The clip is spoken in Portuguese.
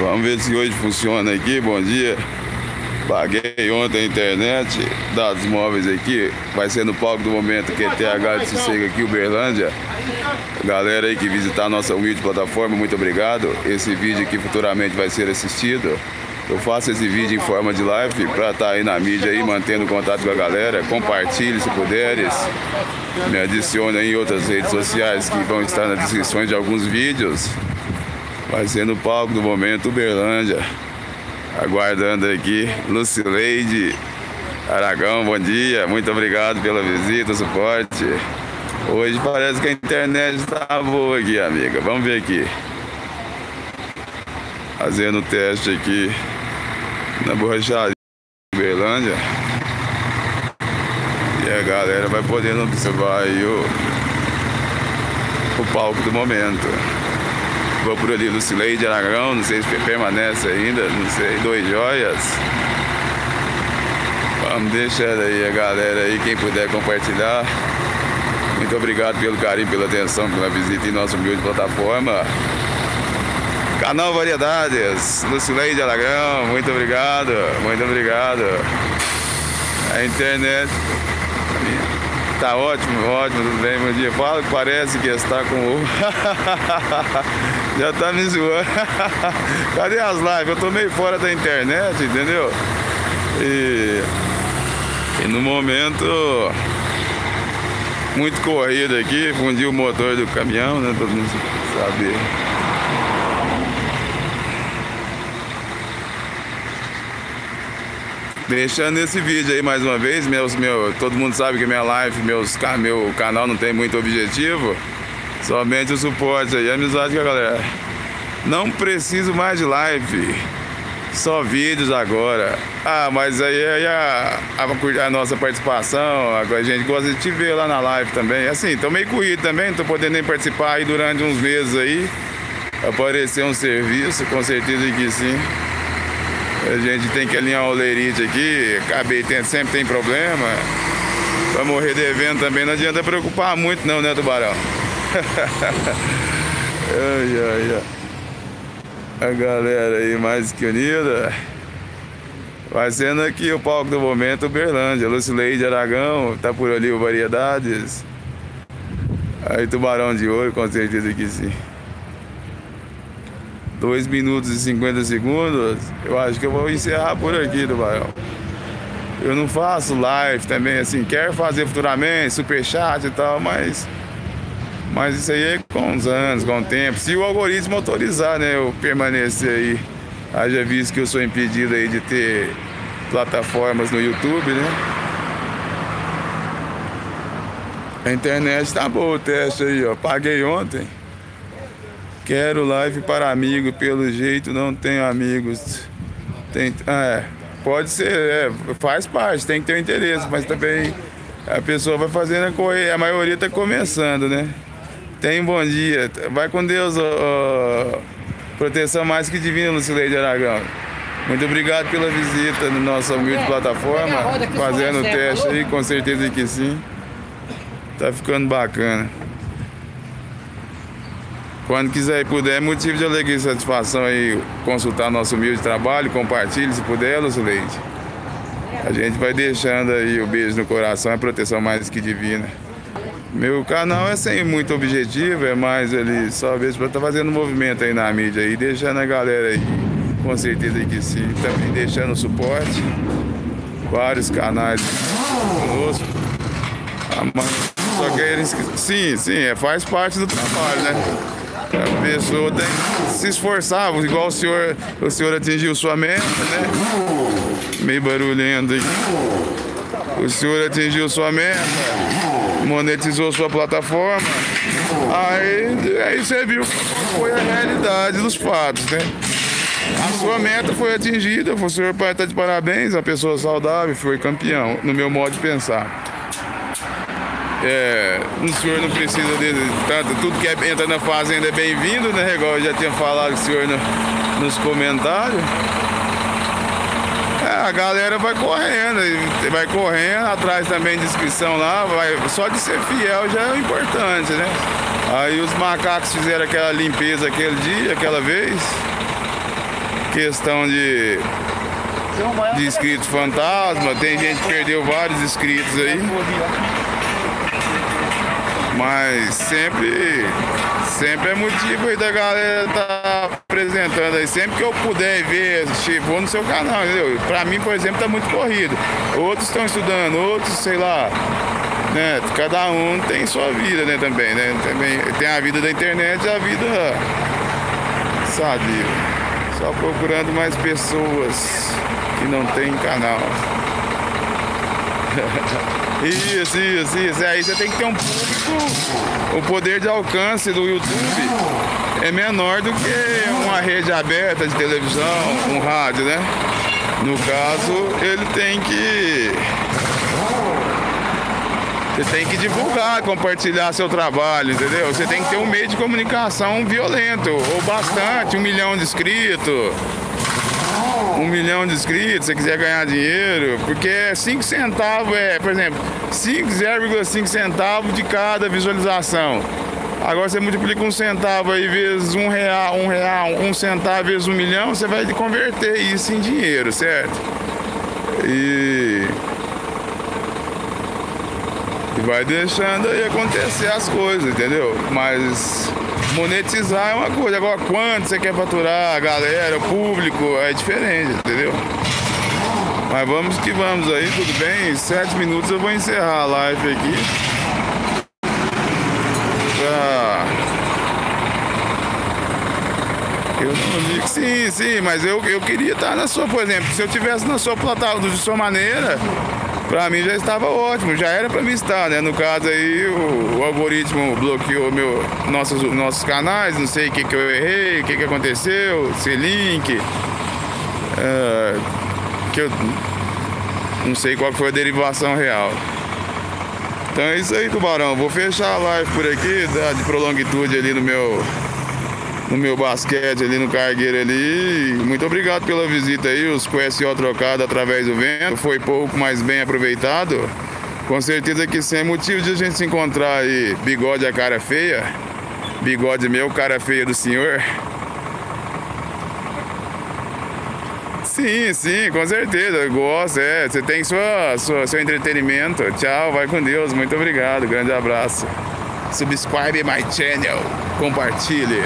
Vamos ver se hoje funciona aqui. Bom dia. Paguei ontem a internet, dados móveis aqui. Vai ser no palco do momento QTH de Sossego aqui, Uberlândia. Galera aí que visitar a nossa humilde plataforma, muito obrigado. Esse vídeo aqui futuramente vai ser assistido. Eu faço esse vídeo em forma de live para estar tá aí na mídia aí, mantendo contato com a galera. Compartilhe se puderes. Me adicione em outras redes sociais que vão estar nas descrições de alguns vídeos. Vai ser no palco do momento Uberlândia. Aguardando aqui. Lucileide Aragão, bom dia. Muito obrigado pela visita, suporte. Hoje parece que a internet está boa aqui, amiga. Vamos ver aqui. Fazendo o teste aqui na borracharia Uberlândia. E a galera vai podendo observar aí o, o palco do momento. Por ali Lucileide Aragão, não sei se permanece ainda, não sei, dois joias. Vamos deixar aí a galera aí, quem puder compartilhar. Muito obrigado pelo carinho, pela atenção, pela visita em nossa humilde plataforma. Canal Variedades, Lucileide Aragão, muito obrigado, muito obrigado. A internet Tá ótimo, ótimo, tudo bem, bom dia. Fala que parece que está com o. Já tá me zoando. Cadê as lives? Eu tô meio fora da internet, entendeu? E, e no momento muito corrido aqui, fundi o motor do caminhão, né? Todo mundo sabe. Deixando esse vídeo aí mais uma vez, meus, meu, todo mundo sabe que minha live, meus, meu canal não tem muito objetivo, somente o suporte aí, amizade com a galera. Não preciso mais de live, só vídeos agora. Ah, mas aí, aí a, a, a, nossa participação, a gente gosta de te ver lá na live também. Assim, tô meio corrido também, não tô podendo nem participar aí durante uns meses aí. Aparecer um serviço, com certeza que sim. A gente tem que alinhar o olerite aqui, acabei tendo, sempre tem problema. Pra morrer devendo também não adianta preocupar muito não, né, Tubarão? Ai, ai, ai. A galera aí mais que unida. Vai sendo aqui o palco do momento Uberlândia. Lucileide Aragão, tá por ali o Variedades. Aí Tubarão de Ouro, com certeza que sim. 2 minutos e 50 segundos, eu acho que eu vou encerrar por aqui, Tubarão. Eu não faço live também, assim, quero fazer futuramente, superchat e tal, mas. Mas isso aí é com os anos, com o tempo. Se o algoritmo autorizar, né, eu permanecer aí. Haja visto que eu sou impedido aí de ter plataformas no YouTube, né? A internet tá boa o teste aí, ó. Paguei ontem. Quero live para amigo, pelo jeito não tenho amigos. Tem, é, pode ser, é, faz parte, tem que ter um interesse, mas também a pessoa vai fazendo a correr, a maioria está começando, né? Tem um bom dia, vai com Deus, proteção mais que divina, Lucileide Aragão. Muito obrigado pela visita na nossa humilde plataforma, fazendo o teste aí, com certeza que sim. Tá ficando bacana. Quando quiser e puder, é motivo de alegria e satisfação aí consultar nosso humilde trabalho, compartilhe se puder, Lucileide. A gente vai deixando aí o beijo no coração, a proteção mais que divina. Meu canal é sem muito objetivo, é mais ali só mesmo para estar tá fazendo movimento aí na mídia aí, deixando a galera aí, com certeza que sim, também deixando suporte. Vários canais conosco. Só que eles, sim, sim, é, faz parte do trabalho, né? A pessoa tem que se esforçar, igual o senhor, o senhor atingiu sua meta, né? Meio barulhento aqui. O senhor atingiu sua meta, monetizou sua plataforma. Aí, aí você viu foi a realidade dos fatos, né? A sua meta foi atingida, o senhor está de parabéns, uma pessoa saudável, foi campeão, no meu modo de pensar. É, o senhor não precisa de tanto, tudo que é, entra na fazenda é bem-vindo, né? Igual eu já tinha falado o senhor no, nos comentários. É, a galera vai correndo, vai correndo, atrás também de inscrição lá, vai, só de ser fiel já é importante, né? Aí os macacos fizeram aquela limpeza aquele dia, aquela vez. questão de, de inscritos fantasma. Tem gente que perdeu vários inscritos aí. Mas sempre, sempre é motivo aí da galera tá apresentando aí. Sempre que eu puder ver, vou no seu canal, entendeu? Pra mim, por exemplo, tá muito corrido. Outros estão estudando, outros, sei lá, né? Cada um tem sua vida, né, também, né? Também tem a vida da internet e a vida, sabe? Só procurando mais pessoas que não tem canal. Isso, isso, isso. Aí você tem que ter um público. O poder de alcance do YouTube é menor do que uma rede aberta de televisão, um rádio, né? No caso, ele tem que você tem que divulgar, compartilhar seu trabalho, entendeu? Você tem que ter um meio de comunicação violento, ou bastante, um milhão de inscritos. Um milhão de inscritos, você quiser ganhar dinheiro, porque 5 centavos é, por exemplo, 5,5 centavos de cada visualização. Agora você multiplica um centavo aí vezes um real, um real, um centavo vezes um milhão, você vai converter isso em dinheiro, certo? E vai deixando aí acontecer as coisas, entendeu? Mas monetizar é uma coisa. Agora, quanto você quer faturar, a galera, o público, é diferente, entendeu? Mas vamos que vamos aí, tudo bem? Em sete minutos eu vou encerrar a live aqui. Pra... Eu não digo sim, sim, mas eu, eu queria estar na sua, por exemplo, se eu tivesse na sua plataforma de sua maneira, Pra mim já estava ótimo, já era pra mim estar, né? No caso aí, o, o algoritmo bloqueou meu, nossos, nossos canais, não sei o que, que eu errei, o que, que aconteceu, se link. Uh, que eu não sei qual foi a derivação real. Então é isso aí, tubarão. Vou fechar a live por aqui, de prolongitude ali no meu no meu basquete ali no cargueiro ali. Muito obrigado pela visita aí, os QSO trocado através do vento. Foi pouco, mas bem aproveitado. Com certeza que sem motivo de a gente se encontrar aí, bigode a cara feia. Bigode meu, cara feia do senhor. Sim, sim, com certeza. Gosto, é. Você tem sua, sua, seu entretenimento. Tchau, vai com Deus. Muito obrigado. Grande abraço. Subscribe my channel. Compartilhe.